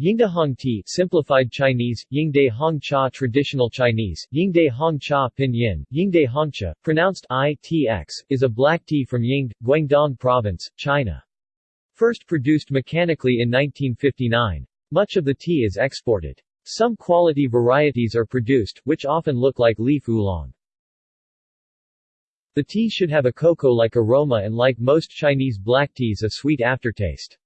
Yingde tea simplified Chinese, Yingde Hong Cha traditional Chinese, Yingde Hong Cha pinyin, Yingde Hongcha, pronounced ITX, is a black tea from Yingde, Guangdong Province, China. First produced mechanically in 1959. Much of the tea is exported. Some quality varieties are produced, which often look like leaf oolong. The tea should have a cocoa-like aroma and like most Chinese black teas a sweet aftertaste.